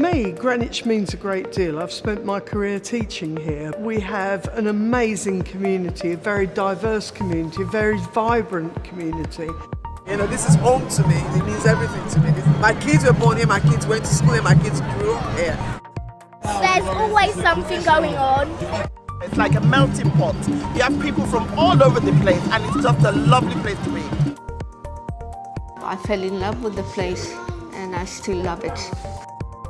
me, Greenwich means a great deal. I've spent my career teaching here. We have an amazing community, a very diverse community, a very vibrant community. You know, this is home to me. It means everything to me. My kids were born here, my kids went to school here, my kids grew up here. There's always something going on. It's like a melting pot. You have people from all over the place and it's just a lovely place to be. I fell in love with the place and I still love it.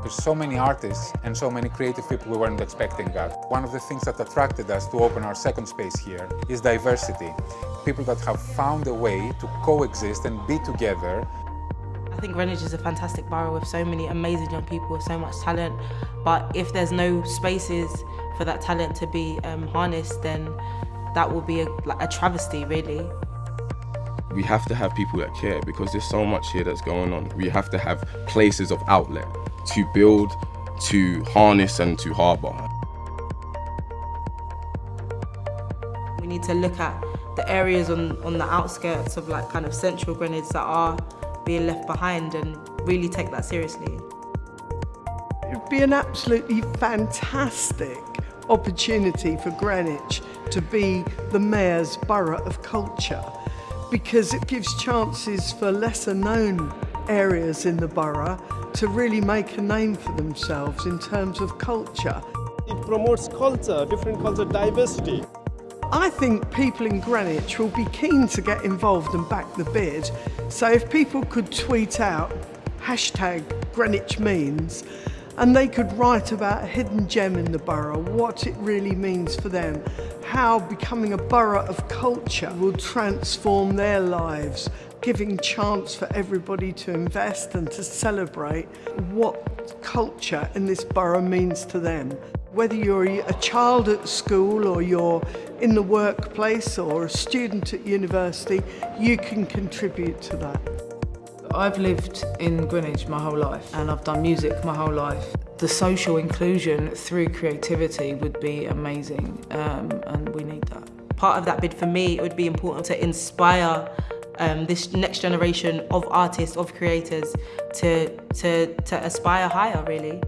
There's so many artists and so many creative people we weren't expecting that. One of the things that attracted us to open our second space here is diversity. People that have found a way to coexist and be together. I think Greenwich is a fantastic borough with so many amazing young people with so much talent. But if there's no spaces for that talent to be um, harnessed, then that will be a, like a travesty, really. We have to have people that care because there's so much here that's going on. We have to have places of outlet to build, to harness and to harbour. We need to look at the areas on, on the outskirts of like kind of central Greenwich that are being left behind and really take that seriously. It would be an absolutely fantastic opportunity for Greenwich to be the Mayor's Borough of Culture because it gives chances for lesser known areas in the borough to really make a name for themselves in terms of culture. It promotes culture, different culture diversity. I think people in Greenwich will be keen to get involved and back the bid. So if people could tweet out hashtag Greenwich means and they could write about a hidden gem in the borough, what it really means for them, how becoming a borough of culture will transform their lives, giving chance for everybody to invest and to celebrate what culture in this borough means to them. Whether you're a child at school or you're in the workplace or a student at university, you can contribute to that. I've lived in Greenwich my whole life and I've done music my whole life. The social inclusion through creativity would be amazing um, and we need that. Part of that bid for me, it would be important to inspire um, this next generation of artists, of creators to, to, to aspire higher really.